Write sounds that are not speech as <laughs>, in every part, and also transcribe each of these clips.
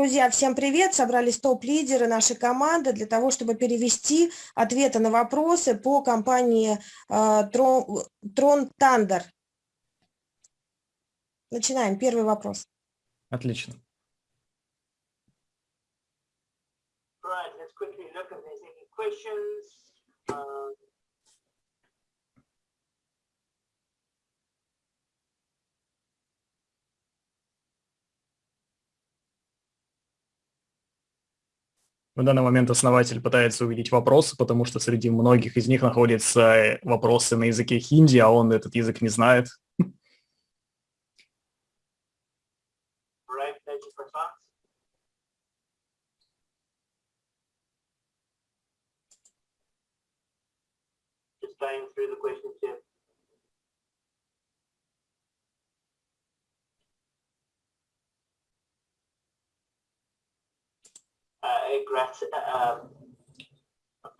Друзья, всем привет! Собрались топ-лидеры нашей команды для того, чтобы перевести ответы на вопросы по компании э, Трон, Тандер. Начинаем. Первый вопрос. Отлично. Right, let's quickly look if there's any questions. Uh, В данный момент основатель пытается увидеть вопросы, потому что среди многих из них находятся вопросы на языке хинди, а он этот язык не знает. Uh, grat- um,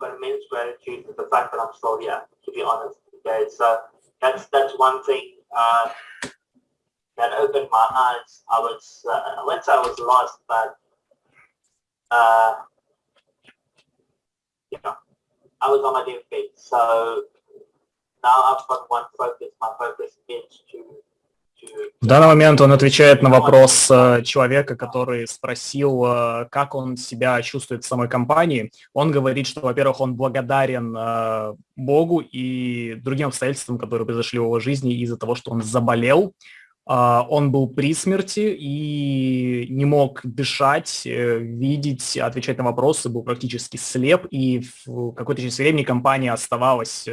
immense gratitude for the fact that I'm still here, to be honest. Okay, so that's that's one thing. Uh, that opened my eyes. I was, uh, I I was lost, but, uh, you know, I was on my deathbed. So now I've got one focus. My focus is to В данный момент он отвечает на вопрос э, человека, который спросил, э, как он себя чувствует в самой компании. Он говорит, что, во-первых, он благодарен э, Богу и другим обстоятельствам, которые произошли в его жизни из-за того, что он заболел. Он был при смерти и не мог дышать, видеть, отвечать на вопросы, был практически слеп, и в какой-то часть времени компания оставалась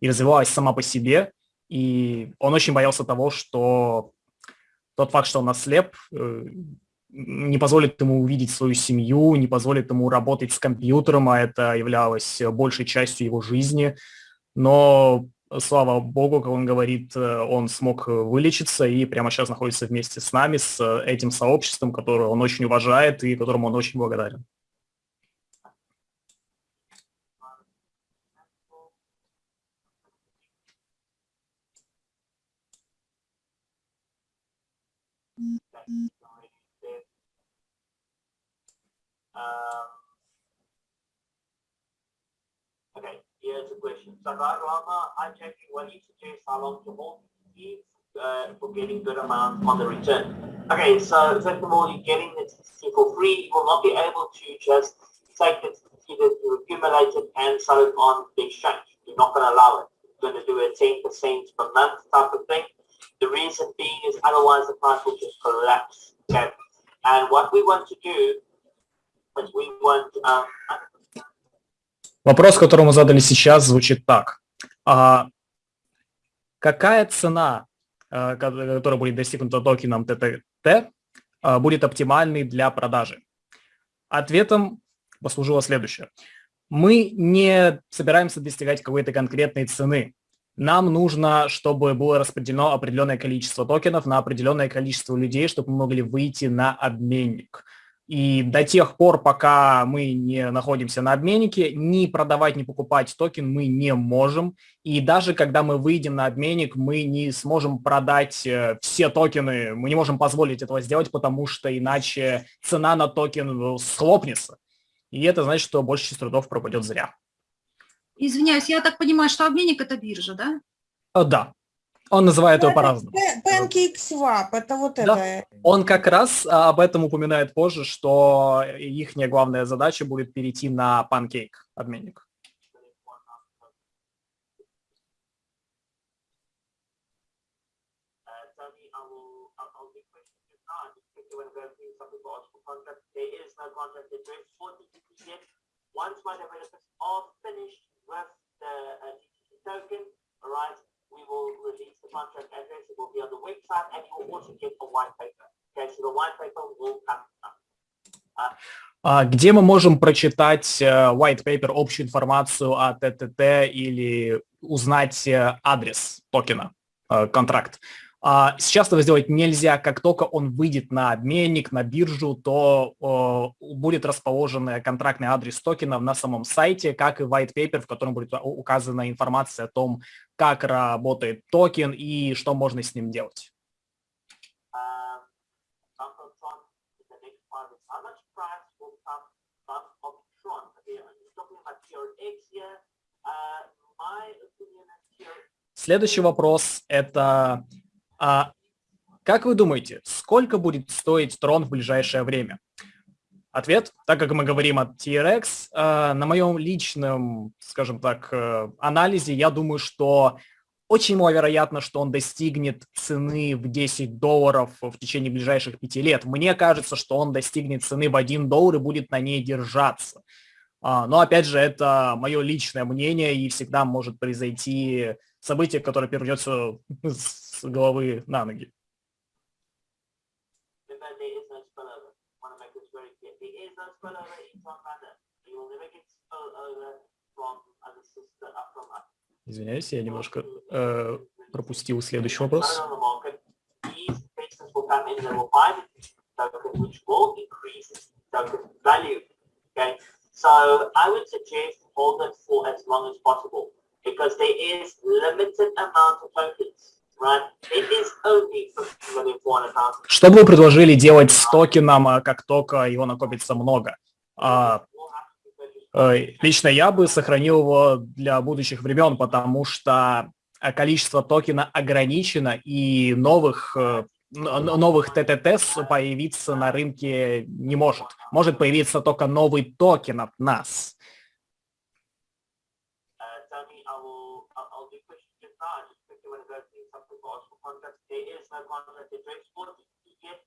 и развивалась сама по себе, и он очень боялся того, что тот факт, что он ослеп, э, не позволит ему увидеть свою семью, не позволит ему работать с компьютером, а это являлось большей частью его жизни. Но, слава богу, как он говорит, э, он смог вылечиться и прямо сейчас находится вместе с нами, с этим сообществом, которое он очень уважает и которому он очень благодарен. Um, okay, here's a question. Sagar Rama, I'm checking what you suggest how long to hold these uh, for getting good amount on the return. Okay, so first of all, you're getting the it for free. You will not be able to just take the it, either you accumulate it and sell it on the exchange. You're not going to allow it. You're going to do a 10% per month type of thing. Is otherwise the will just collapse. Okay. And what we want to do Um, Вопрос, который мы задали сейчас, звучит так. А какая цена, э, которая будет достигнута токеном ТТТ, э, будет оптимальной для продажи? Ответом послужило следующее. Мы не собираемся достигать какой-то конкретной цены. Нам нужно, чтобы было распределено определенное количество токенов на определенное количество людей, чтобы мы могли выйти на обменник. И до тех пор, пока мы не находимся на обменнике, ни продавать, ни покупать токен мы не можем. И даже когда мы выйдем на обменник, мы не сможем продать э, все токены, мы не можем позволить этого сделать, потому что иначе цена на токен схлопнется. И это значит, что большая часть трудов пропадет зря. Извиняюсь, я так понимаю, что обменник – это биржа, да? Э, да. Он называет его по-разному. PancakeSwap, это вот да. это. Он как раз а, об этом упоминает позже, что их главная задача будет перейти на Pancake обменник. Once my developers are finished with the uh, token, all right, we will release the contract address. It will be on the website and you will also get a white paper. Okay, so the white paper will come. Uh, где мы можем прочитать uh, white paper, общую информацию о ТТТ или узнать uh, адрес токена, контракт? А, сейчас этого сделать нельзя. Как только он выйдет на обменник, на биржу, то будет расположен контрактный адрес токена на самом сайте, как и white paper, в котором будет указана информация о том, как работает токен и что можно с ним делать. Следующий вопрос – это а, как вы думаете, сколько будет стоить трон в ближайшее время? Ответ, так как мы говорим о TRX, э, на моем личном, скажем так, э, анализе, я думаю, что очень маловероятно, что он достигнет цены в 10 долларов в течение ближайших пяти лет. Мне кажется, что он достигнет цены в 1 доллар и будет на ней держаться. А, но опять же, это мое личное мнение, и всегда может произойти событие, которое перевернется <laughs> головы на ноги. Извиняюсь, я немножко э, пропустил следующий вопрос. Tokens. Right? It is only 50 million 400,000. Что бы вы предложили делать с токеном, а, как только его накопится много? А, э, лично я бы сохранил его для будущих времен, потому что э, количество токена ограничено, и новых, э, новых ТТТ появиться на рынке не может. Может появиться только новый токен от нас. Uh, Tony, I will, I'll, I'll do questions just now. I just quickly want to go through something for Oscar no contract address for DTT yet.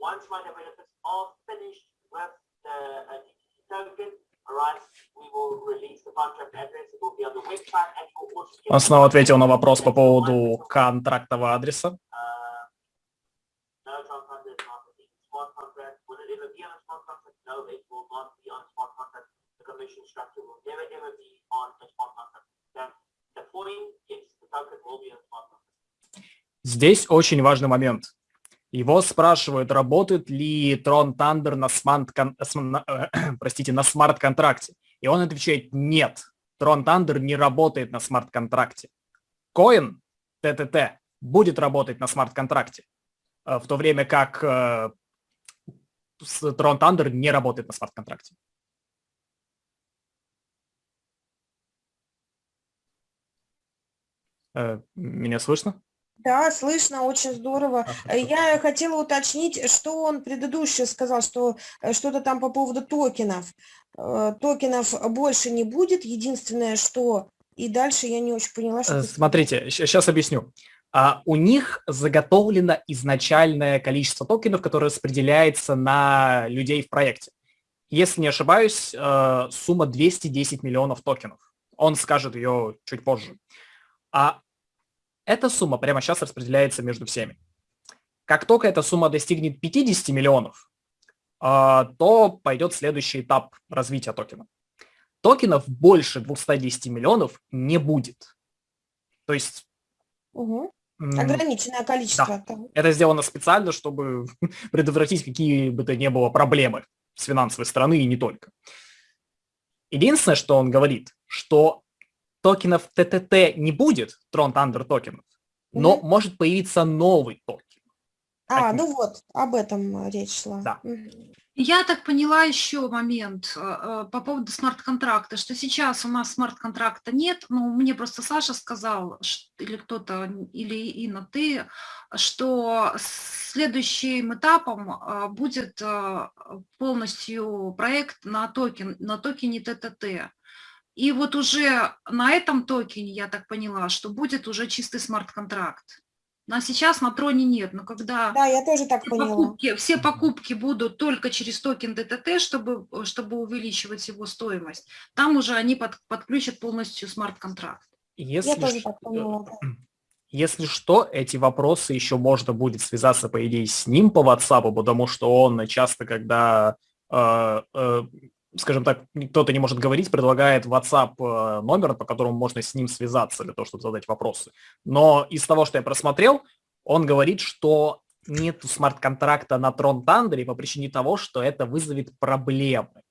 Once my developers are finished with the uh, DTT token, all right, we will release the contract address. It will be on the website and you'll also get- Он снова ответил на вопрос по поводу контрактного адреса. Uh. Will will. The structure will never ever be on a smart contract. The point is the token will be on smart contract. Здесь очень важный момент. Его спрашивают, работает ли Tron Thunder э, <clears throat> простите, на смарт-контракте. И он отвечает, нет, Tron Thunder не работает на смарт-контракте. Коин ТТТ будет работать на смарт-контракте, э, в то время как э, Tron Thunder не работает на смарт-контракте. Э, Меня слышно? Да, слышно, очень здорово. А, Э. Я хотела уточнить, что он предыдущее сказал, что э, что-то там по поводу токенов. Э, Токенов больше не будет, единственное, что... И дальше я не очень поняла, что... Ты Смотрите, сейчас объясню. А, у них заготовлено изначальное количество токенов, которое распределяется на людей в проекте. Если не ошибаюсь, сумма 210 миллионов токенов. Он скажет ее чуть позже. А эта сумма прямо сейчас распределяется между всеми. Как только эта сумма достигнет 50 миллионов, а, то пойдет следующий этап развития токена. Токенов больше 210 миллионов не будет. То есть м, Ограниченное количество. там. это сделано специально, чтобы <laughs> предотвратить какие бы то ни было проблемы с финансовой стороны и не только. Единственное, что он говорит, что токенов ТТТ не будет, Tron Thunder токенов, но Мгм. может появиться новый токен. А, ну вот, об этом э, речь шла. Да. Я так поняла еще момент э, э, по поводу смарт-контракта, что сейчас у нас смарт-контракта нет, ну, мне просто Саша сказал, или кто-то, или Инна, ты, что следующим этапом э, будет э, полностью проект на, токен, на токене ТТТ. И вот уже на этом токене, я так поняла, что будет уже чистый смарт-контракт. На сейчас на троне нет, но когда Да, я тоже так все поняла. покупки, все покупки будут только через токен ТТТ, чтобы, чтобы увеличивать его стоимость. Там уже они под- подключат полностью смарт-контракт. Если, Я тоже ш- так поняла. да. <clears throat> если что, эти вопросы еще можно будет связаться, по идее, с ним по WhatsApp, потому что он часто, когда, э, э, скажем так, кто-то не может говорить, предлагает WhatsApp э, номер, по которому можно с ним связаться для того, чтобы задать вопросы. Но из того, что я просмотрел, он говорит, что нет смарт-контракта на Tron Thunder по причине того, что это вызовет проблемы.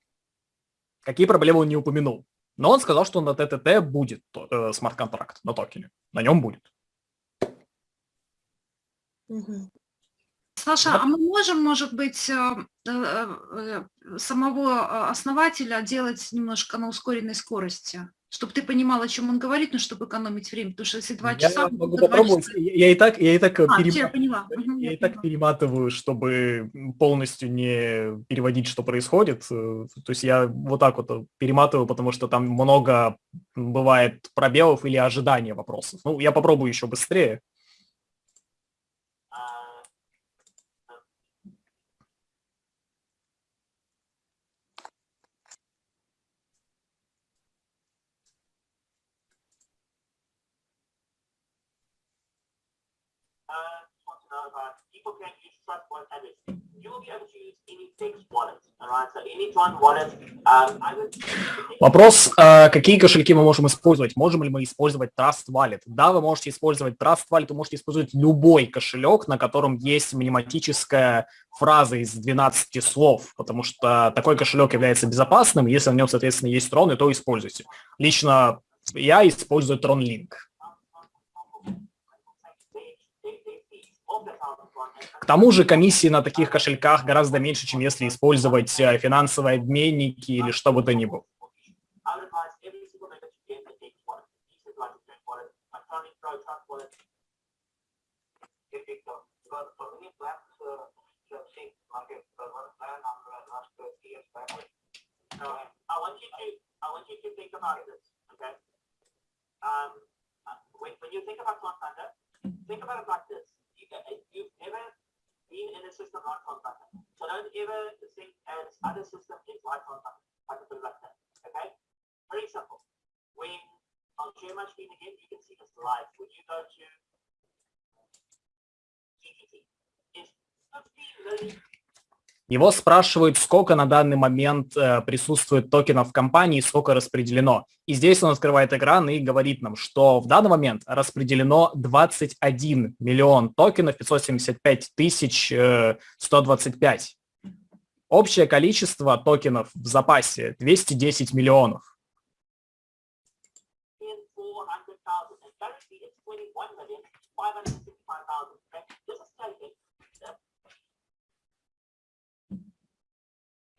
Какие проблемы он не упомянул. Но он сказал, что на ТТТ будет э, смарт-контракт на токене. На нем будет. Саша, а мы можем, может быть, э, э, э, самого основателя делать немножко на ускоренной скорости, чтобы ты понимал, о чем он говорит, но чтобы экономить время, потому что если два Я часа... могу то два попробовать. часа- Я, я и так, я и так А, перем- всё, я Я я и так перематываю, чтобы полностью не переводить, что происходит. То есть я вот так вот перематываю, потому что там много бывает пробелов или ожидания вопросов. Ну, я попробую еще быстрее. Uh, to know about people can use Trust Wallet address. You will be able to use any fixed wallet, alright? So any Tron wallet, um, I would. Вопрос, э, какие кошельки мы можем использовать? Можем ли мы использовать Trust Wallet? Да, вы можете использовать Trust Wallet, вы можете использовать любой кошелек, на котором есть миниматическая фраза из 12 слов, потому что такой кошелек является безопасным, если в нем, соответственно, есть троны, то используйте. Лично я использую TronLink. К тому же комиссии на таких кошельках гораздо меньше, чем если использовать э, финансовые обменники или что бы то ни было. Uh. Uh? Um, uh, when, you think about Tron Thunder, think about it like this. You, you've never been in a system Tron Thunder. So don't ever think as other system is Thunder. I can like that. Okay? Very simple. When I'll share my screen again, you can see this live. When you go to GTT, it's 15 million Его спрашивают, сколько на данный момент э, присутствует токенов в компании, сколько распределено. И здесь он открывает экран и говорит нам, что в данный момент распределено 21 миллион токенов, 575 тысяч э, 125. Общее количество токенов в запасе 210 миллионов. 400,000. And currently it's 21,565,000. Okay? This is taken. uh,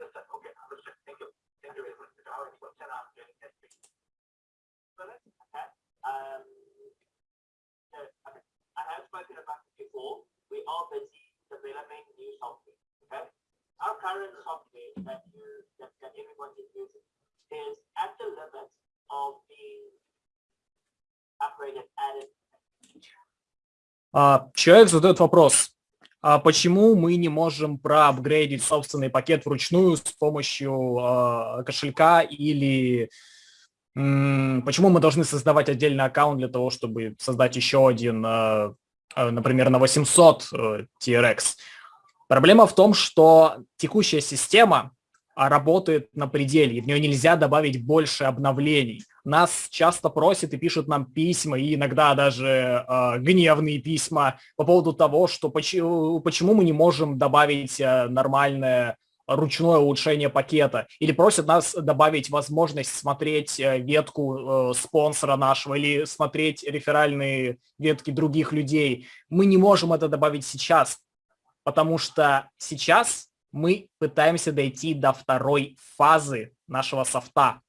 Just that, okay, understood. Thank you. Thank you very much. I already got set up doing that. So that's, okay. Um, uh, okay. I have spoken about it before. We are busy developing new software. Okay. Our current software that you that, that everyone is using is at the limit of being upgraded, added. А, Человек задает вопрос, а почему мы не можем проапгрейдить собственный пакет вручную с помощью а, кошелька или почему мы должны создавать отдельный аккаунт для того, чтобы создать еще один, а, а, например, на 800 э, TRX? Проблема в том, что текущая система а, работает на пределе, и в нее нельзя добавить больше обновлений. Нас часто просят и пишут нам письма, и иногда даже э, гневные письма по поводу того, что почему, почему мы не можем добавить э, нормальное ручное улучшение пакета, или просят нас добавить возможность смотреть э, ветку э, спонсора нашего или смотреть реферальные ветки других людей. Мы не можем это добавить сейчас, потому что сейчас мы пытаемся дойти до второй фазы нашего софта.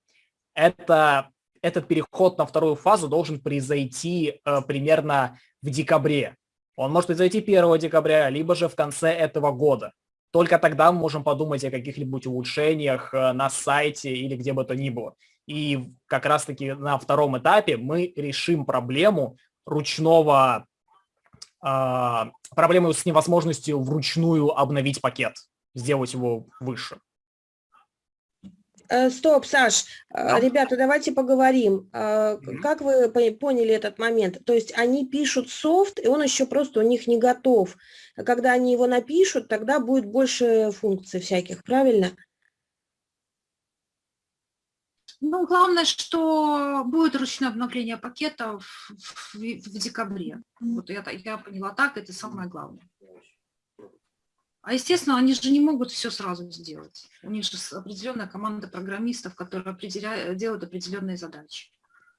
Это, этот переход на вторую фазу должен произойти э, примерно в декабре. Он может произойти 1 декабря, либо же в конце этого года. Только тогда мы можем подумать о каких-нибудь улучшениях э, на сайте или где бы то ни было. И как раз-таки на втором этапе мы решим проблему ручного, э, проблему с невозможностью вручную обновить пакет, сделать его выше. Э, Стоп, Саш, э, Да. ребята, давайте поговорим. Э. Как вы по- поняли этот момент? То есть они пишут софт, и он еще просто у них не готов. Когда они его напишут, тогда будет больше функций всяких, правильно? Ну, главное, что будет ручное обновление пакета в, в- в декабре. Вот я, я поняла так, это самое главное. А естественно, они же не могут все сразу сделать. У них же определенная команда программистов, которые определяют, делают определенные задачи.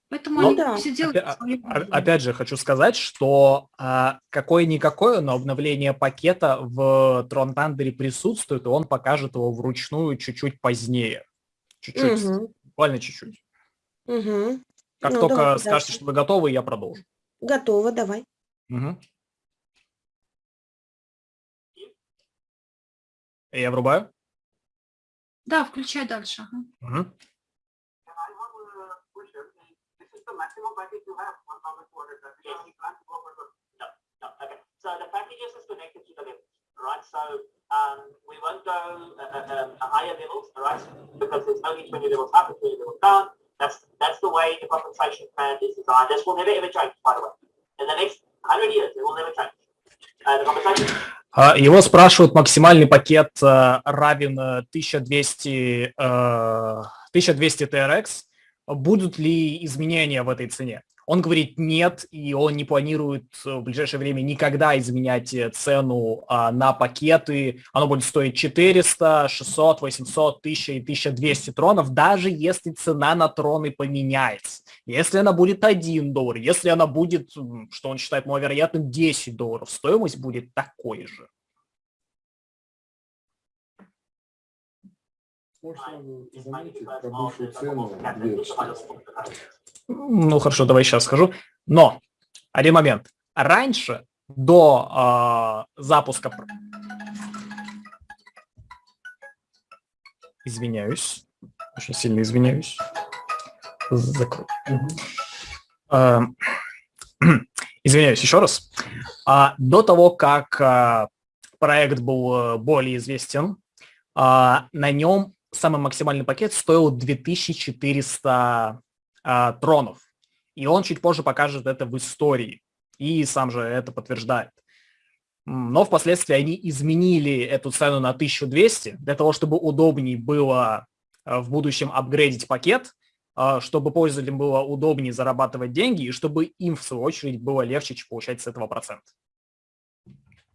Поэтому Ну они да. все делают Опя- по своему о- виду. Опять же, хочу сказать, что а, какое-никакое, но обновление пакета в Tron Thunder присутствует, и он покажет его вручную чуть-чуть позднее. Чуть-чуть, Мгм. буквально чуть-чуть. Мгм. Как Ну, только скажете, дальше. что вы готовы, я продолжу. Готово, давай. Мгм. Go for the. No, no, okay. So the packages is connected to the levels, right? So, um, we won't go, uh, uh, um, higher levels, all right? Because there's only twenty levels up and twenty levels down. That's, that's the way the compensation plan is designed. This will never ever change, by the way. In the next hundred years, it will never change. Uh, the compensation А, Его спрашивают, максимальный пакет э, равен э, 1200, э, 1200 TRX. Будут ли изменения в этой цене? Он говорит нет, и он не планирует э, в ближайшее время никогда изменять э, цену а, на пакеты. Оно будет стоить 400, 600, 800, 1000 и 1200 тронов, даже если цена на троны поменяется. Если она будет 1 доллар, если она будет, что он считает маловероятным, 10 долларов, стоимость будет такой же. Можно заметить про бывшую цену. Ну, хорошо, давай сейчас скажу. Но, один момент. Раньше, до а, запуска... Извиняюсь. Очень сильно извиняюсь. Закрой. А, <clears throat> Извиняюсь еще раз. А, До того, как а, проект был э, более известен, а, на нем самый максимальный пакет стоил 2400 а, тронов. И он чуть позже покажет это в истории. И сам же это подтверждает. Но впоследствии они изменили эту цену на 1200 для того, чтобы удобнее было э, в будущем апгрейдить пакет, э, чтобы пользователям было удобнее зарабатывать деньги, и чтобы им, в свою очередь, было легче получать с этого процент.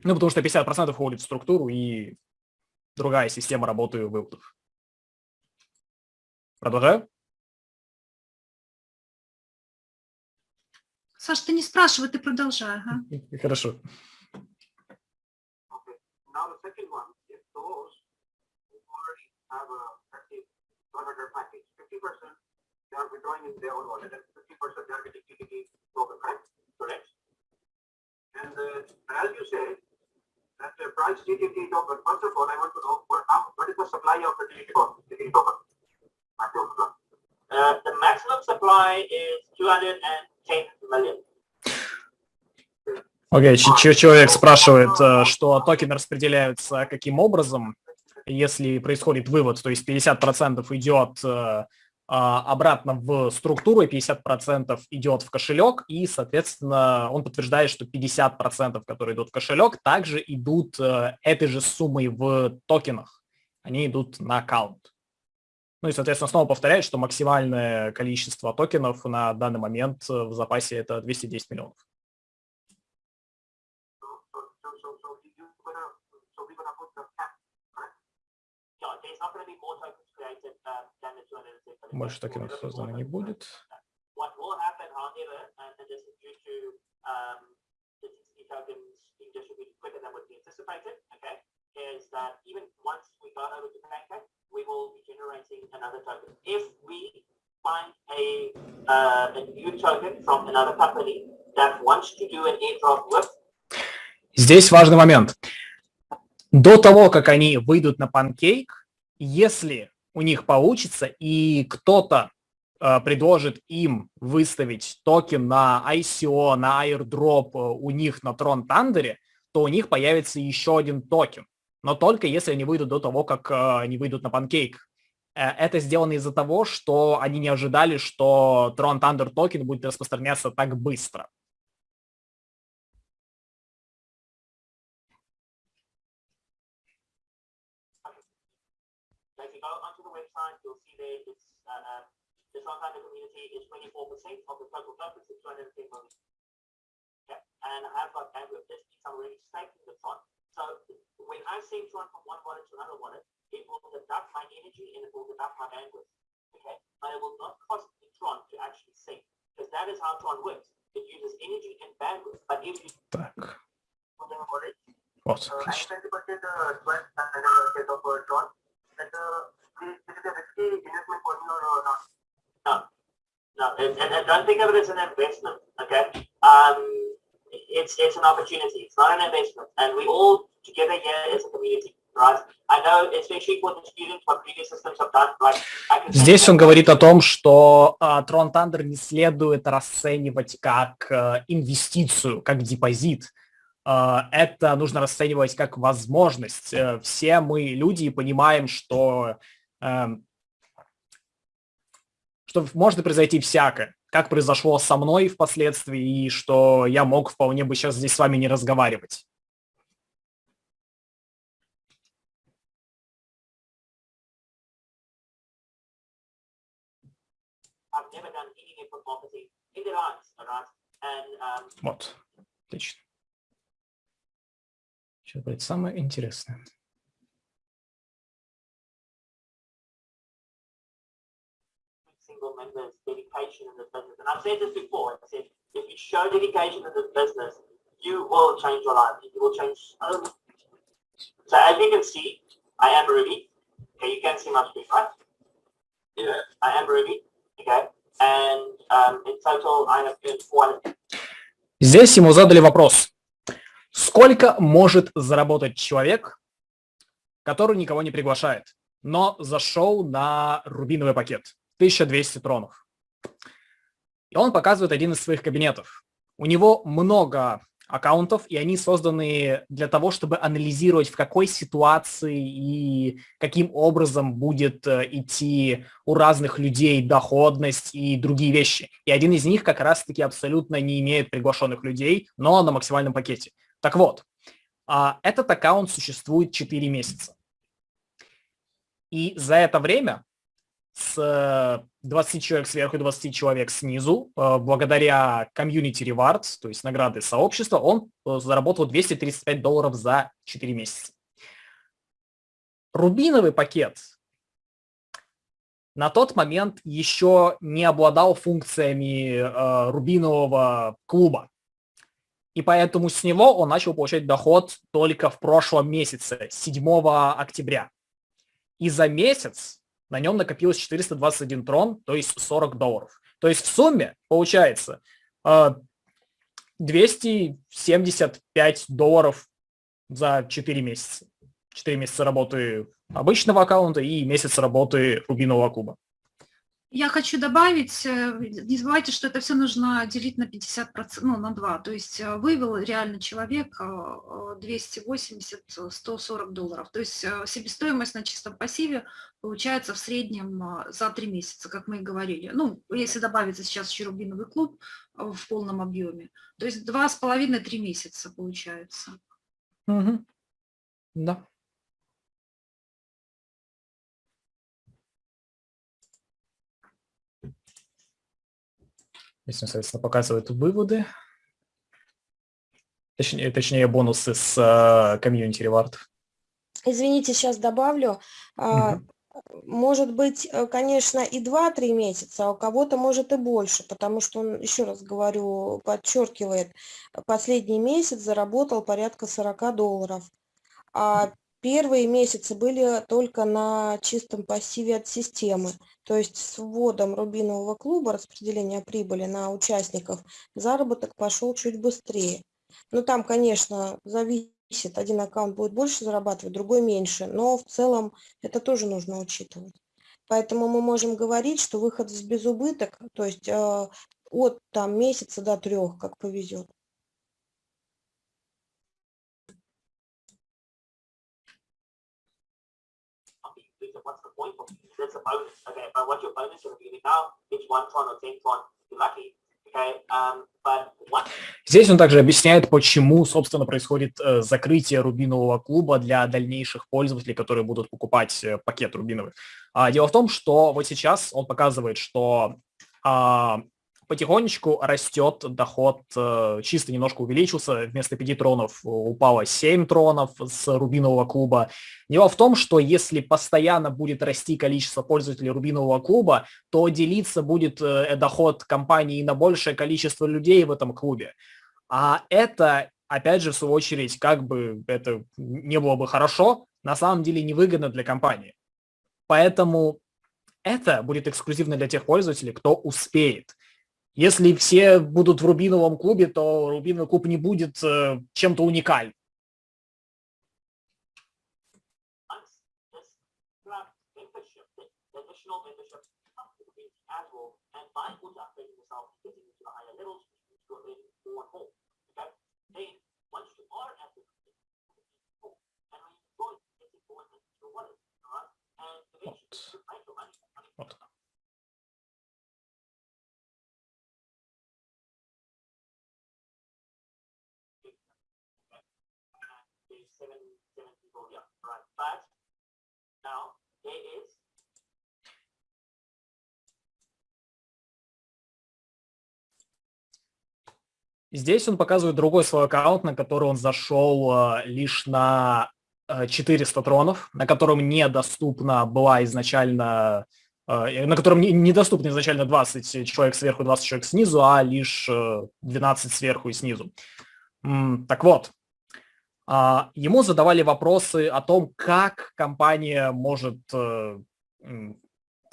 Ну, потому что 50% уходит в структуру, и другая система работы выводов. Продолжаю? Саш, ты не спрашивай, ты продолжай. ага. Хорошо. And uh, as you said, that the price TTT token, first of all, I want to know what, what is the supply of the TTT token? TTT token? Maximum supply. Uh, the maximum supply is two hundred and ten million. Окей, ч- человек спрашивает, э, что токены распределяются каким образом, если происходит вывод, то есть 50% идет э, а, обратно в структуру, и 50% идет в кошелек, и, соответственно, он подтверждает, что 50%, которые идут в кошелек, также идут э, этой же суммой в токенах. Они идут на аккаунт. Ну и, соответственно, снова повторяет, что максимальное количество токенов на данный момент э, в запасе это 210 миллионов. So, so, so, so, so you gonna, so we're gonna put the cap, correct? Yeah, there's not gonna be more tokens created than the 250. Больше токенов создано не будет. Is um, the that even once we go over to Pancake, we will be generating another token. If we find a, uh, a new token from another company that wants to do an airdrop with Здесь важный момент. До того, как они выйдут на Pancake, если у них получится и кто-то э, предложит им выставить токен на ICO, на airdrop э, у них на Tron Thunder, то у них появится еще один токен. Но только если они выйдут до того, как э, они выйдут на. Э, Это сделано из-за того, что они не ожидали, что Tron Thunder токен будет распространяться так быстро. Uh, uh, and I have got bandwidth, this means I'm already staking the Tron. So when I seem to run from one wallet to another wallet, it will deduct my energy and it will deduct my bandwidth. Okay, but it will not cost me Tron to actually sync because that is how Tron works. It uses energy and bandwidth, but if you back. Uh, the Uh, I'm uh, to the Tron set of Tron. That uh, a risky investment for me or not? No, no, and, and, and don't think of it as an investment. Okay, um, it's it's an opportunity. It's not an investment, and we all together here as a community, right? I know, especially for the students, what previous systems have done, right? I can Здесь он говорит о том, что а, Tron Thunder не следует расценивать как э, инвестицию, как депозит. А, Это нужно расценивать как возможность. Э, Все мы люди и понимаем, что, эм, что может произойти всякое, как произошло со мной впоследствии, и что я мог вполне бы сейчас здесь с вами не разговаривать. Вот, отлично. Сейчас будет самое интересное. single member's dedication in this business. And I've said this before. I said, if you show dedication in this business, you will change your life. You will change so much. So as you can see, I am Ruby. Okay, you can see my screen, right? Yeah. I am Ruby. Okay. And um, in total, I have earned 400. Здесь ему задали вопрос. Сколько может заработать человек, который никого не приглашает, но зашел на рубиновый пакет? 1200 тронов. И он показывает один из своих кабинетов. У него много аккаунтов, и они созданы для того, чтобы анализировать, в какой ситуации и каким образом будет э, идти у разных людей доходность и другие вещи. И один из них как раз-таки абсолютно не имеет приглашенных людей, но на максимальном пакете. Так вот, а, этот аккаунт существует 4 месяца. И за это время с 20 человек сверху и 20 человек снизу, э, благодаря комьюнити rewards, то есть награды сообщества, он э, заработал 235 долларов за 4 месяца. Рубиновый пакет на тот момент еще не обладал функциями э, рубинового клуба. И поэтому с него он начал получать доход только в прошлом месяце, 7 октября. И за месяц на нем накопилось 421 трон, то есть 40 долларов. То есть в сумме получается э, 275 долларов за 4 месяца. 4 месяца работы обычного аккаунта и месяц работы рубинового клуба. Я хочу добавить, э, не забывайте, что это все нужно делить на 50%, ну, на 2. То есть э, вывел реально человек э, 280-140 долларов. То есть э, себестоимость на чистом пассиве получается в среднем э, за 3 месяца, как мы и говорили. Ну, если добавится сейчас еще рубиновый клуб э, в полном объеме. То есть 2,5-3 месяца получается. Мгм. Да. Здесь, он, соответственно, показывает выводы. Точнее, точнее бонусы с э, комьюнити ревардов. Извините, сейчас добавлю. Мгм. Может быть, э, конечно, и 2-3 месяца, а у кого-то может и больше, потому что он, еще раз говорю, подчеркивает, последний месяц заработал порядка 40 долларов. А первые месяцы были только на чистом пассиве от системы. То есть с вводом рубинового клуба распределения прибыли на участников заработок пошел чуть быстрее. Ну, там, конечно, зависит, один аккаунт будет больше зарабатывать, другой меньше, но в целом это тоже нужно учитывать. Поэтому мы можем говорить, что выход с безубыток, то есть э, от там месяца до трех, как повезет. Point? That's a bonus. Okay, but what's your bonus going to? Now it's one tron or ten tron. You're lucky. What Здесь он также объясняет, почему, собственно, происходит э, закрытие рубинового клуба для дальнейших пользователей, которые будут покупать э, пакет рубиновый. А, дело в том, что вот сейчас он показывает, что а, потихонечку растет доход, э, чисто немножко увеличился, вместо 5 тронов упало 7 тронов с рубинового клуба. Дело в том, что если постоянно будет расти количество пользователей рубинового клуба, то делиться будет э, доход компании на большее количество людей в этом клубе. А это, опять же, в свою очередь, как бы это не было бы хорошо, на самом деле невыгодно для компании. Поэтому это будет эксклюзивно для тех пользователей, кто успеет. Если все будут в Рубиновом клубе, то Рубиновый клуб не будет э, чем-то уникальным. Вот. Вот. seven, seven people, yeah, right. But Здесь он показывает другой свой аккаунт, на который он зашел э, лишь на э, 400 тронов, на котором недоступна была изначально, э, на котором не, недоступно изначально 20 человек сверху, 20 человек снизу, а лишь э, 12 сверху и снизу. Так вот, ему задавали вопросы о том, как компания может э,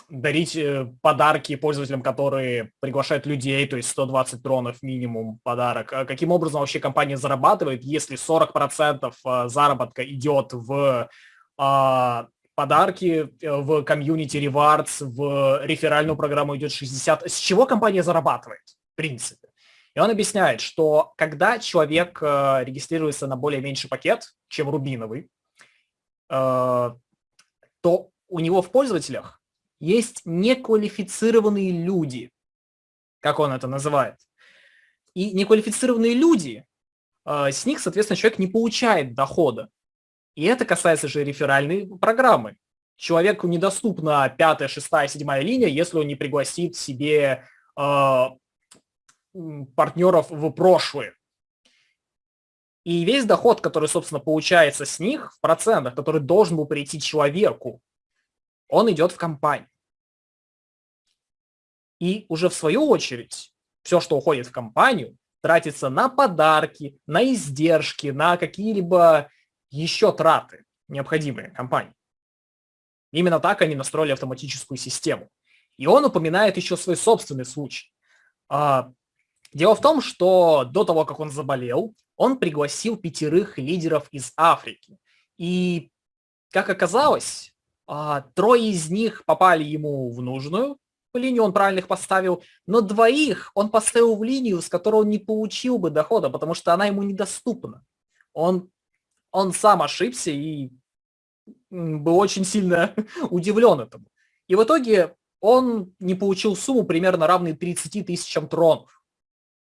дарить э, подарки пользователям, которые приглашают людей, то есть 120 тронов минимум подарок. А каким образом вообще компания зарабатывает, если 40% э, заработка идет в а, подарки, в комьюнити rewards, в реферальную программу идет 60. С чего компания зарабатывает, в принципе? И он объясняет, что когда человек э, регистрируется на более меньший пакет, чем рубиновый, э, то у него в пользователях есть неквалифицированные люди, как он это называет. И неквалифицированные люди, э, с них, соответственно, человек не получает дохода. И это касается же реферальной программы. Человеку недоступна пятая, шестая, седьмая линия, если он не пригласит себе партнеров в прошлое. И весь доход, который, собственно, получается с них в процентах, который должен был прийти человеку, он идет в компанию. И уже в свою очередь все, что уходит в компанию, тратится на подарки, на издержки, на какие-либо еще траты, необходимые компании. Именно так они настроили автоматическую систему. И он упоминает еще свой собственный случай. Дело в том, что до того, как он заболел, он пригласил пятерых лидеров из Африки. И, как оказалось, а, трое из них попали ему в нужную линию, он правильно их поставил, но двоих он поставил в линию, с которой он не получил бы дохода, потому что она ему недоступна. Он, он сам ошибся и был очень сильно <laughs> удивлен этому. И в итоге он не получил сумму примерно равной 30 тысячам тронов.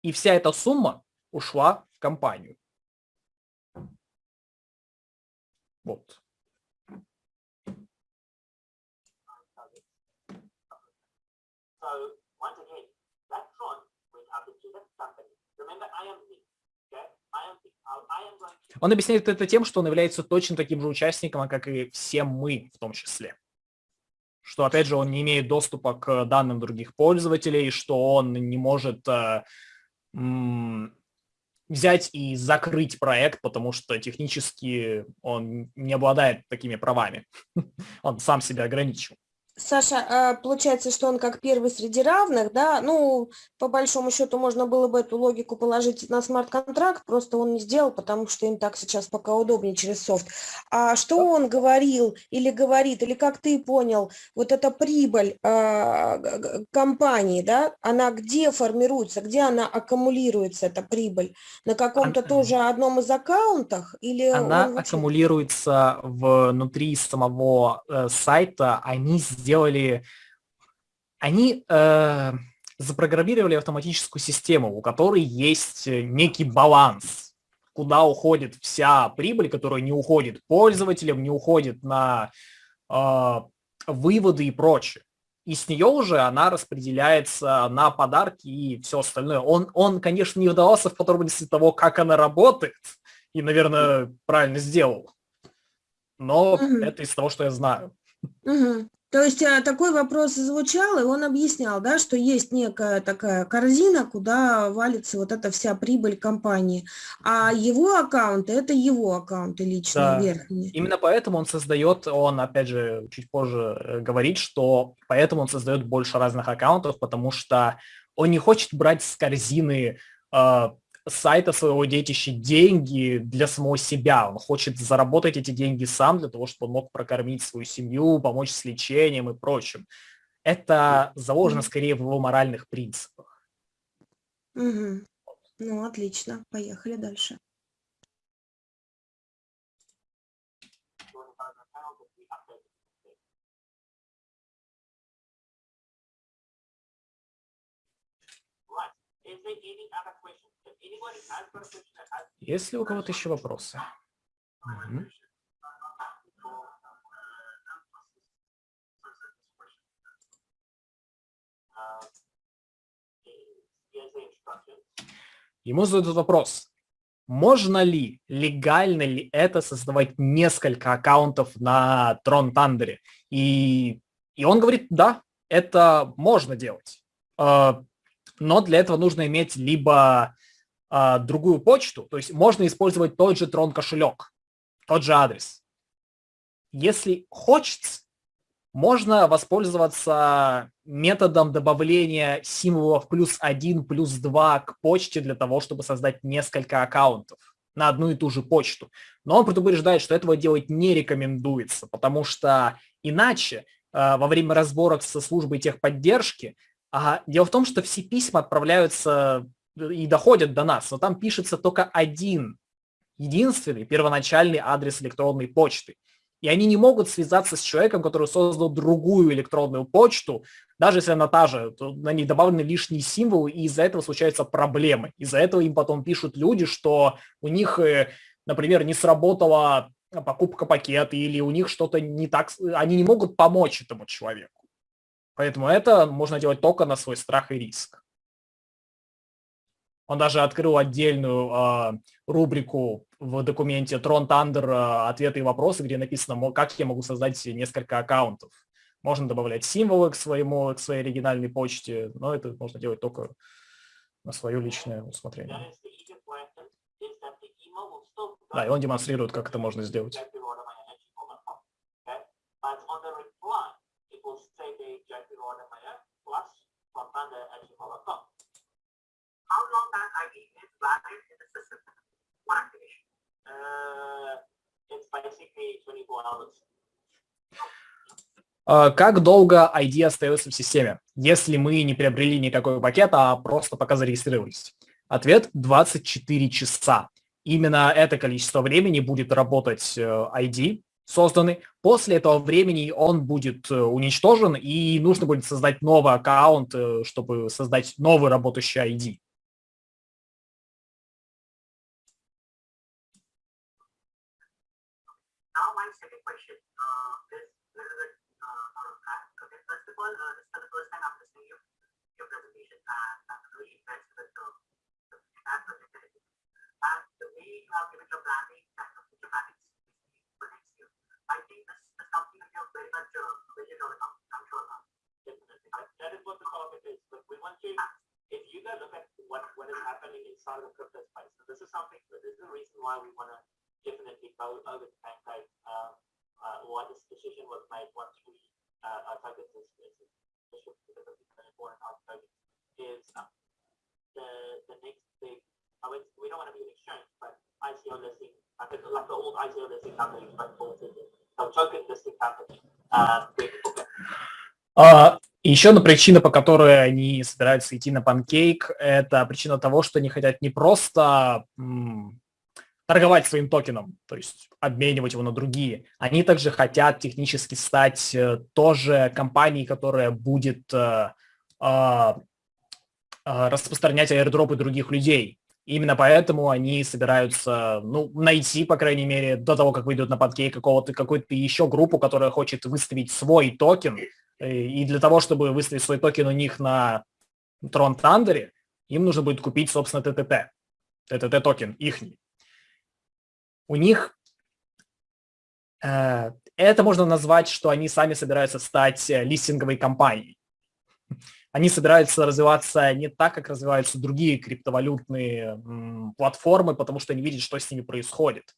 И вся эта сумма ушла в компанию. Вот. Он объясняет это тем, что он является точно таким же участником, как и все мы в том числе. Что, опять же, он не имеет доступа к данным других пользователей, что он не может э, взять и закрыть проект, потому что технически он не обладает такими правами. <laughs> Он сам себя ограничил. Саша, а, получается, что он как первый среди равных, да, ну, по большому счету можно было бы эту логику положить на смарт-контракт, просто он не сделал, потому что им так сейчас пока удобнее через софт. А что он говорил или говорит, или как ты понял, вот эта прибыль э, компании, да, она где формируется, где она аккумулируется, эта прибыль? На каком-то она, тоже одном из аккаунтах? Или она аккумулируется внутри самого э, сайта, они сделали, они э, запрограммировали автоматическую систему, у которой есть э, некий баланс, куда уходит вся прибыль, которая не уходит пользователям, не уходит на э, выводы и прочее. и с нее уже она распределяется на подарки и все остальное. Он, он конечно, не вдавался в подробности того, как она работает, и, наверное, правильно сделал. Но угу. это из того, что я знаю. Угу. То есть а, такой вопрос звучал, и он объяснял, да, что есть некая такая корзина, куда валится вот эта вся прибыль компании, а его аккаунты – это его аккаунты личные, да. верхние. Именно поэтому он создает, он, опять же, чуть позже э, говорит, что поэтому он создает больше разных аккаунтов, потому что он не хочет брать с корзины сайта своего детища деньги для самого себя. Он хочет заработать эти деньги сам для того, чтобы он мог прокормить свою семью, помочь с лечением и прочим. Это заложено скорее в его моральных принципах. Угу. Ну, отлично. Поехали дальше. Есть ли у кого-то еще вопросы? Угу. Ему задают вопрос, можно ли, легально ли это создавать несколько аккаунтов на Трон Тандере? И, и он говорит, да, это можно делать. А, но для этого нужно иметь либо а, другую почту, то есть можно использовать тот же Tron кошелек, тот же адрес. Если хочется, можно воспользоваться методом добавления символов плюс один, плюс два к почте для того, чтобы создать несколько аккаунтов на одну и ту же почту. Но он предупреждает, что этого делать не рекомендуется, потому что иначе э, во время разборок со службой техподдержки а дело в том, что все письма отправляются и доходят до нас, но там пишется только один, единственный первоначальный адрес электронной почты. И они не могут связаться с человеком, который создал другую электронную почту, даже если она та же, то на ней добавлены лишние символы, и из-за этого случаются проблемы. Из-за этого им потом пишут люди, что у них, э, например, не сработала покупка пакета, или у них что-то не так, они не могут помочь этому человеку. Поэтому это можно делать только на свой страх и риск. Он даже открыл отдельную э, рубрику в документе Tron Thunder ответы и вопросы, где написано, как я могу создать несколько аккаунтов. Можно добавлять символы к, своему, к своей оригинальной почте, но это можно делать только на свое личное усмотрение. Да, и он демонстрирует, как это можно сделать. How long that ID is valid in the system for activation? Uh, it's basically 24 hours. Как долго ID остается в системе, если мы не приобрели никакой пакет, а просто пока зарегистрировались? Ответ – 24 часа. Именно это количество времени будет работать ID, созданы. После этого времени он будет э, уничтожен, и нужно будет создать новый аккаунт, э, чтобы создать новый работающий ID. the planning for next year. I think something very much uh, control. That is what the topic is, but we want you, if you guys look at what, what is happening inside the crypto space, so this is something, this is the reason why we want to definitely go over uh, why this decision was made once we uh, our focus is, is, is, is the, the next big, I would, we don't want to be an exchange, but ICO listing, I think like the old ICO listing companies, but for a token listing company, uh, Uh, еще одна причина, по которой они собираются идти на панкейк, это причина того, что они хотят не просто м, торговать своим токеном, то есть обменивать его на другие. Они также хотят технически стать э, тоже компанией, которая будет э, э, распространять аирдропы других людей. Именно поэтому они собираются ну, найти, по крайней мере, до того, как выйдут на Pancake какого-то какую-то еще группу, которая хочет выставить свой токен, И для того, чтобы выставить свой токен у них на Tron Thunder, им нужно будет купить, собственно, ТТТ. ТТТ токен, ихний. У них э, это можно назвать, что они сами собираются стать э, листинговой компанией. Они собираются развиваться не так, как развиваются другие криптовалютные платформы, потому что они видят, что с ними происходит.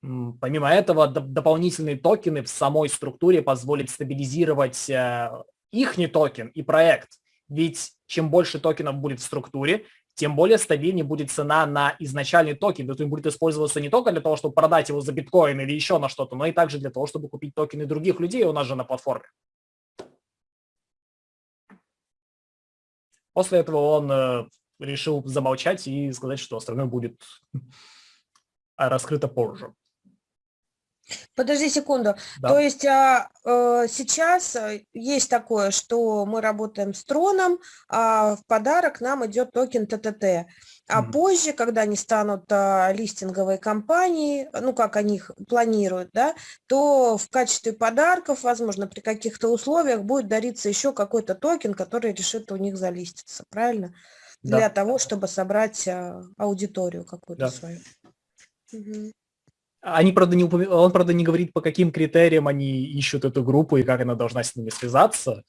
Помимо этого, дополнительные токены в самой структуре позволят стабилизировать э, их не токен и проект. Ведь чем больше токенов будет в структуре, тем более стабильнее будет цена на изначальный токен. То есть он будет использоваться не только для того, чтобы продать его за биткоин или еще на что-то, но и также для того, чтобы купить токены других людей у нас же на платформе. После этого он э, решил замолчать и сказать, что остальное будет раскрыто позже. Подожди секунду. Да. То есть а, а, сейчас э, есть такое, что мы работаем с Tron ом, а в подарок нам идет токен ТТТ. А мм позже, когда они станут а, листинговой компанией, ну как они их планируют, да, то в качестве подарков, возможно, при каких-то условиях будет дариться еще какой-то токен, который решит у них залиститься, правильно? Да. Для того, чтобы собрать а, аудиторию какую-то да. свою. Угу. Они, правда, не упом... Он, правда, не говорит, по каким критериям они ищут эту группу и как она должна с ними связаться.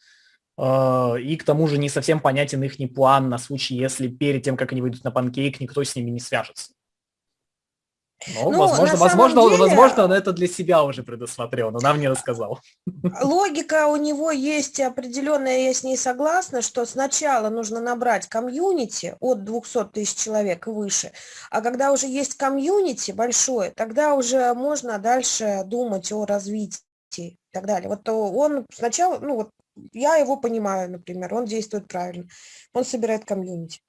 А, и к тому же не совсем понятен их план на случай, если перед тем, как они выйдут на панкейк, никто с ними не свяжется. Ну, ну возможно, возможно, деле, возможно, он это для себя уже предусмотрел, но нам не рассказал. Логика у него есть определенная, я с ней согласна, что сначала нужно набрать комьюнити от 200 тысяч человек и выше, а когда уже есть комьюнити большое, тогда уже можно дальше думать о развитии и так далее. Вот он сначала, ну вот я его понимаю, например, он действует правильно, он собирает комьюнити.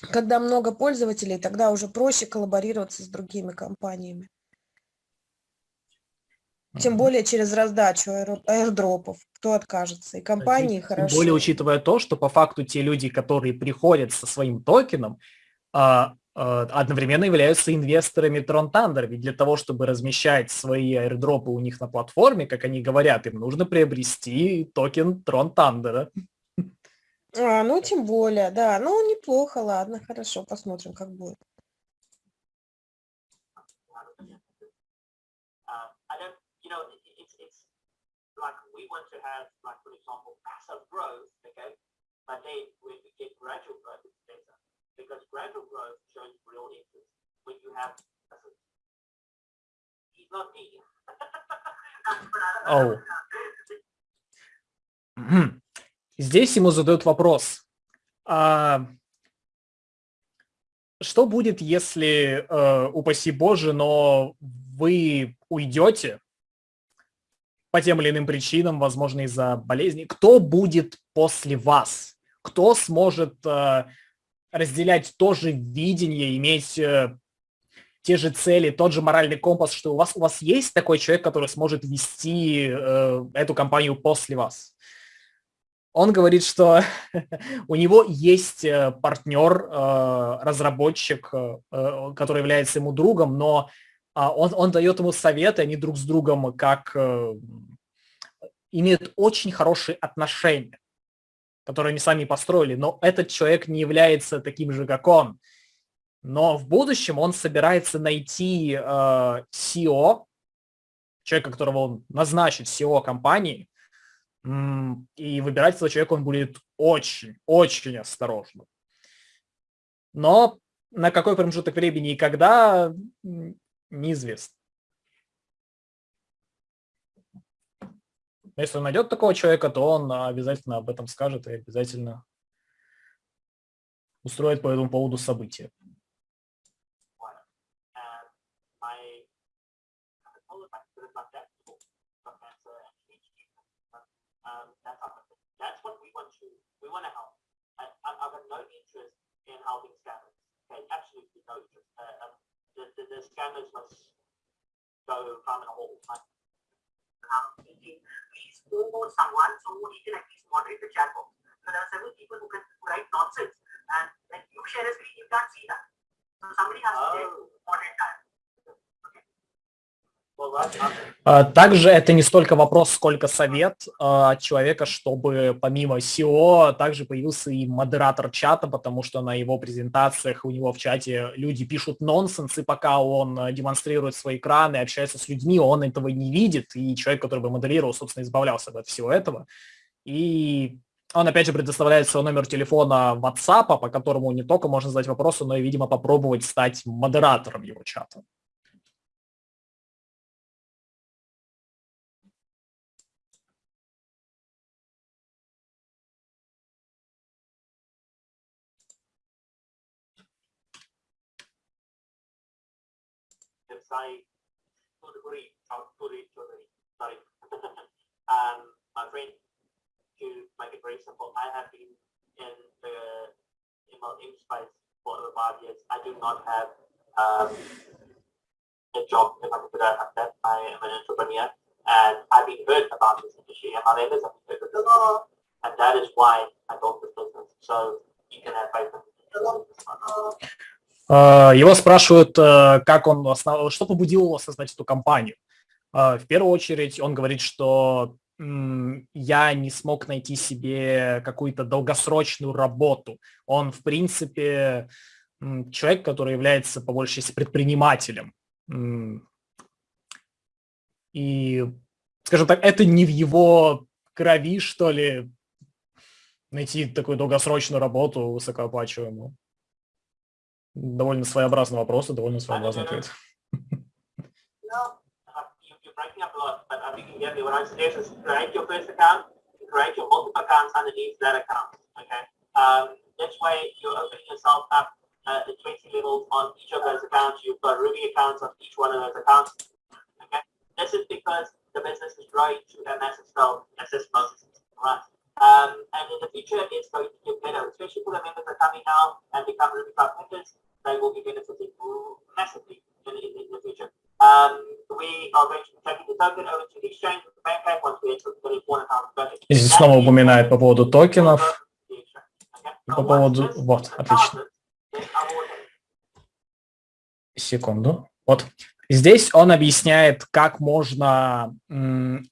Когда много пользователей, тогда уже проще коллаборироваться с другими компаниями. Тем более через раздачу аирдропов. Кто откажется? И компании Тем хорошо. Тем более учитывая то, что по факту те люди, которые приходят со своим токеном, а, а, одновременно являются инвесторами Tron Thunder. Ведь для того, чтобы размещать свои аирдропы у них на платформе, как они говорят, им нужно приобрести токен Tron Thunder. А, ну, тем более, да. Ну, неплохо, ладно, хорошо, посмотрим, как будет. like we want to have, like for example, passive growth, okay, but then when we get gradual growth, it's better because gradual growth shows real interest. When you have, he's not me. oh. Здесь ему задают вопрос. А что будет, если, э, упаси Боже, но вы уйдете по тем или иным причинам, возможно, из-за болезни? Кто будет после вас? Кто сможет э, разделять то же видение, иметь э, те же цели, тот же моральный компас, что у вас, у вас есть такой человек, который сможет вести эту компанию после вас? Он говорит, что <laughs> у него есть э, партнер, э, разработчик, э, который является ему другом, но а, он, он дает ему советы, они друг с другом как имеют очень хорошие отношения, которые они сами построили, но этот человек не является таким же, как он. Но в будущем он собирается найти CEO, человека, которого он назначит CEO компании, и выбирать этого человека он будет очень, очень осторожно. Но на какой промежуток времени и когда, неизвестно. Но если он найдет такого человека, то он обязательно об этом скажет и обязательно устроит по этому поводу события. We want to help. I, I've got no interest in helping scammers. Okay, absolutely no interest. Uh, um, the, the, the scammers must go from a hole. Please promote someone so he can at least moderate the chat box. So there are several people who can write nonsense and when you share a screen, you can't see that. So somebody has oh. to moderate that. Также это не столько вопрос, сколько совет а, от человека, чтобы помимо SEO также появился и модератор чата, потому что на его презентациях у него в чате люди пишут нонсенс, и пока он э, демонстрирует свой экран и общается с людьми, он этого не видит, и человек, который бы моделировал, собственно, избавлялся от всего этого. И он, опять же, предоставляет свой номер телефона WhatsApp, по которому не только можно задать вопросы, но и, видимо, попробовать стать модератором его чата. Sai Tuduri, Turi Tuduri, sorry. <laughs> um, my friend, to make it very simple, I have been in the MLM space for over five years. I do not have um, a job, if I can put like that. I am an entrepreneur and I've been heard about this industry and others have been heard of it. And that is why I built this business. So you can have faith in this. Э, его спрашивают, э, как он, основ... что побудило его создать эту компанию. Э, в первую очередь он говорит, что я не смог найти себе какую-то долгосрочную работу. Он, в принципе, человек, который является по большей части предпринимателем. И, скажем так, это не в его крови, что ли, найти такую долгосрочную работу высокооплачиваемую. Довольно своеобразный вопрос и довольно своеобразный ответ. create your first account, create your multiple accounts underneath that account. Okay. Um, this way, you're opening yourself up uh, 20 levels <laughs> on each of those accounts. You've got Ruby accounts on each one of those accounts. Okay. This is because the business is growing to a massive scale, as this most right? Um, and in the future, it's going to get better, especially for the members that are coming now and become Ruby Cloud members they will be benefiting massively in, in, in the future. Um, we are going to be taking the token over to the exchange with the bank once we enter the one account. Здесь снова упоминает по поводу токенов. И по поводу... Вот, отлично. Секунду. Вот. Здесь он объясняет, как можно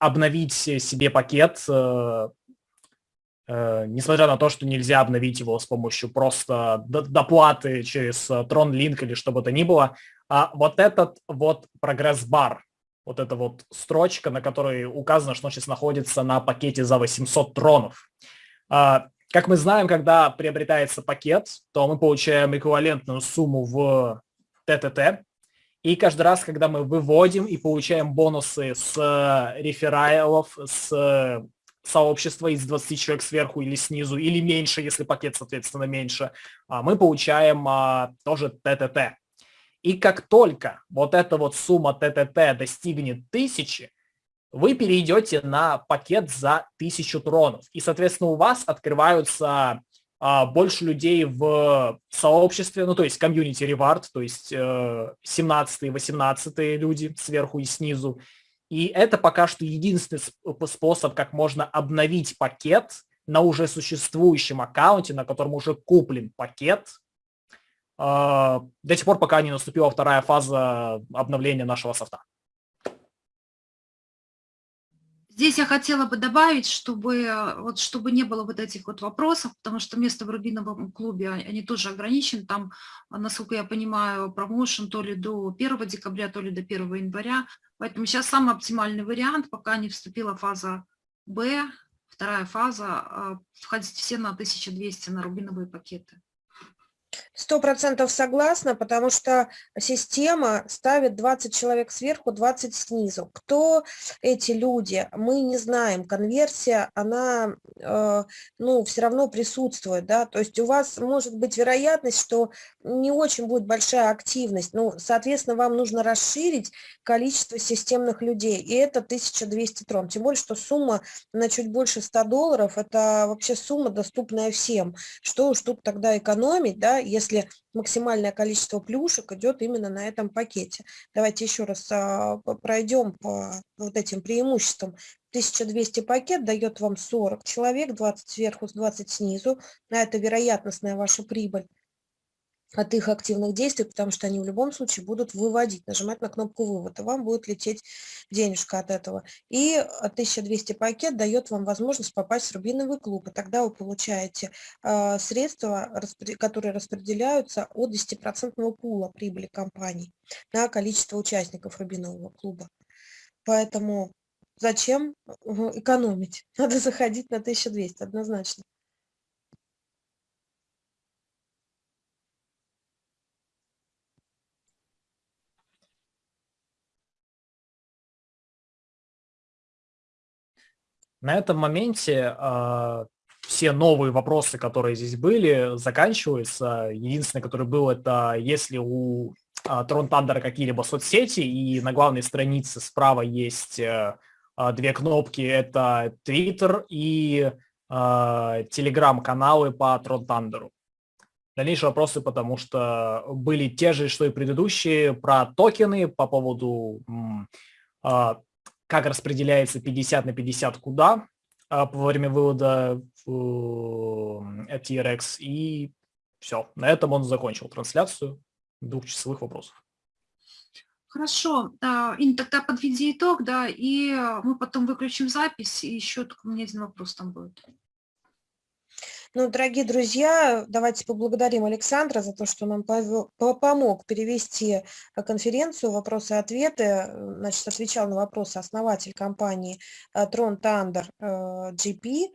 обновить себе пакет э, Э, несмотря на то, что нельзя обновить его с помощью просто доплаты через э, Tron Link или что бы то ни было, а вот этот вот прогресс-бар, вот эта вот строчка, на которой указано, что он сейчас находится на пакете за 800 тронов. А, как мы знаем, когда приобретается пакет, то мы получаем эквивалентную сумму в ТТТ, и каждый раз, когда мы выводим и получаем бонусы с э, рефералов, с сообщества из 20 человек сверху или снизу, или меньше, если пакет, соответственно, меньше, а, мы получаем а, тоже ТТТ. И как только вот эта вот сумма ТТТ достигнет тысячи, вы перейдете на пакет за тысячу тронов. И, соответственно, у вас открываются а, больше людей в сообществе, ну, то есть комьюнити ревард, то есть э, 17-18 люди сверху и снизу, и это пока что единственный способ, как можно обновить пакет на уже существующем аккаунте, на котором уже куплен пакет, а, до тех пор, пока не наступила вторая фаза обновления нашего софта. Здесь я хотела бы добавить, чтобы, вот, чтобы не было вот этих вот вопросов, потому что место в Рубиновом клубе, они тоже ограничены. Там, насколько я понимаю, промоушен то ли до 1 декабря, то ли до 1 января. Поэтому сейчас самый оптимальный вариант, пока не вступила фаза Б, вторая фаза, а, входить все на 1200 на рубиновые пакеты. Сто процентов согласна, потому что система ставит 20 человек сверху, 20 снизу. Кто эти люди, мы не знаем. Конверсия, она, э, ну, все равно присутствует, да, то есть у вас может быть вероятность, что не очень будет большая активность, ну, соответственно, вам нужно расширить количество системных людей, и это 1200 трон, тем более, что сумма на чуть больше 100 долларов, это вообще сумма, доступная всем. Что уж тут тогда экономить, да, если максимальное количество плюшек идет именно на этом пакете. Давайте еще раз а, пройдем по вот этим преимуществам. 1200 пакет дает вам 40 человек, 20 сверху, 20 снизу. На это вероятностная ваша прибыль. От их активных действий, потому что они в любом случае будут выводить, нажимать на кнопку вывод, и вам будет лететь денежка от этого. И 1200 пакет дает вам возможность попасть в рубиновый клуб, и тогда вы получаете э, средства, которые распределяются от 10% пула прибыли компании на количество участников рубинового клуба. Поэтому зачем экономить? Надо заходить на 1200 однозначно. На этом моменте э, все новые вопросы, которые здесь были, заканчиваются. Единственное, который был, это если у э, Трон Тандера какие-либо соцсети, и на главной странице справа есть э, две кнопки, это Twitter и э, Telegram-каналы по Трон Тандеру. Дальнейшие вопросы, потому что были те же, что и предыдущие, про токены по поводу как распределяется 50 на 50 куда а, во время вывода в э, TRX. И все, на этом он закончил трансляцию двухчасовых вопросов. Хорошо, Ин, тогда подведи итог, да, и мы потом выключим запись, и еще только у меня один вопрос там будет. Ну, дорогие друзья, давайте поблагодарим Александра за то, что нам помог перевести э, конференцию «Вопросы и ответы». Значит, отвечал на вопросы основатель компании э, Трон Тандер GP. Э,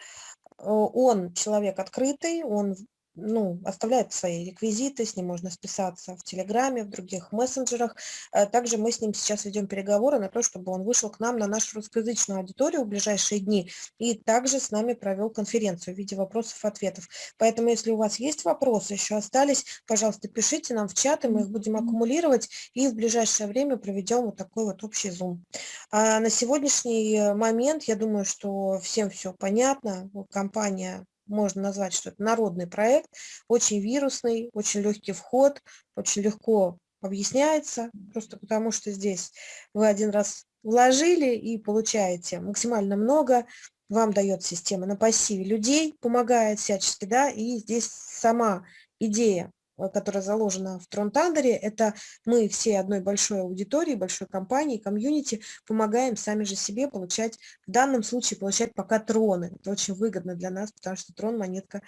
он человек открытый, он ну, оставляет свои реквизиты, с ним можно списаться в Телеграме, в других мессенджерах. Э, также мы с ним сейчас ведем переговоры на то, чтобы он вышел к нам на нашу русскоязычную аудиторию в ближайшие дни и также с нами провел конференцию в виде вопросов и ответов. Поэтому, если у вас есть вопросы, еще остались, пожалуйста, пишите нам в чат, и мы их будем аккумулировать и в ближайшее время проведем вот такой вот общий зум. А на сегодняшний момент, я думаю, что всем все понятно. Компания можно назвать, что это народный проект, очень вирусный, очень легкий вход, очень легко объясняется, просто потому что здесь вы один раз вложили и получаете максимально много, вам дает система на пассиве людей, помогает всячески, да, и здесь сама идея которая заложена в Трон Тандере, это мы все одной большой аудитории, большой компании, комьюнити, помогаем сами же себе получать, в данном случае получать пока троны. Это очень выгодно для нас, потому что трон монетка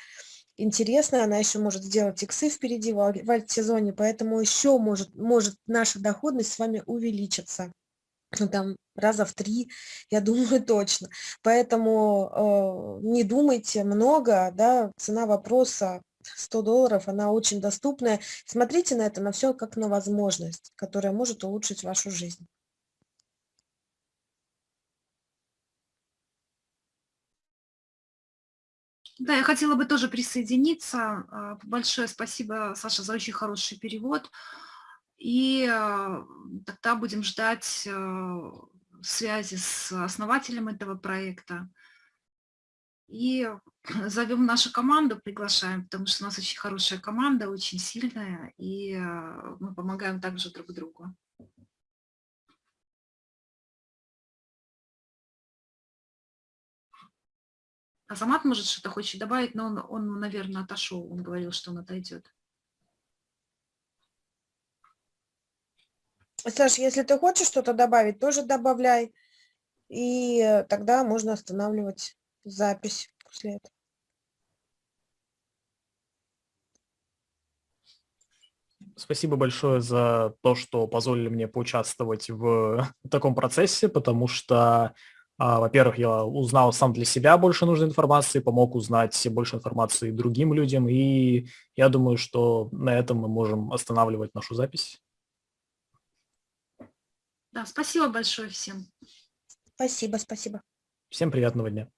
интересная, она еще может сделать иксы впереди в альт-сезоне, поэтому еще может, может наша доходность с вами увеличиться ну, там раза в три, я <laughs> думаю, точно. Поэтому э, не думайте много, да, цена вопроса 100 долларов, она очень доступная. Смотрите на это, на все как на возможность, которая может улучшить вашу жизнь. Да, я хотела бы тоже присоединиться. А, большое спасибо, Саша, за очень хороший перевод. И а, тогда будем ждать а, связи с основателем этого проекта. И <clears throat> зовем нашу команду, приглашаем, потому что у нас очень хорошая команда, очень сильная, и э, мы помогаем также друг другу. Азамат, может, что-то хочет добавить, но он, он, наверное, отошел, он говорил, что он отойдет. Саша, если ты хочешь что-то добавить, тоже добавляй, и э, тогда можно останавливать запись после этого. Спасибо большое за то, что позволили мне поучаствовать в <laughs> таком процессе, потому что, а, во-первых, я узнал сам для себя больше нужной информации, помог узнать больше информации другим людям, и я думаю, что на этом мы можем останавливать нашу запись. Да, спасибо большое всем. Спасибо, спасибо. Всем приятного дня.